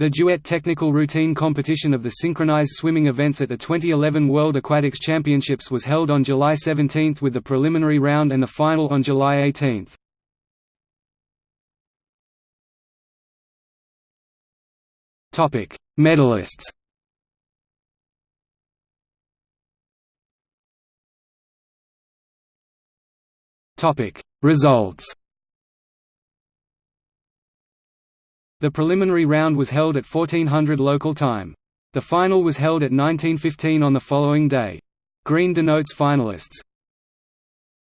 The duet technical routine competition of the synchronized swimming events at the 2011 World Aquatics Championships was held on July 17 with the preliminary round and the final on July 18. Topic: Medalists. Topic: Results. The preliminary round was held at 1400 local time. The final was held at 1915 on the following day. Green denotes finalists.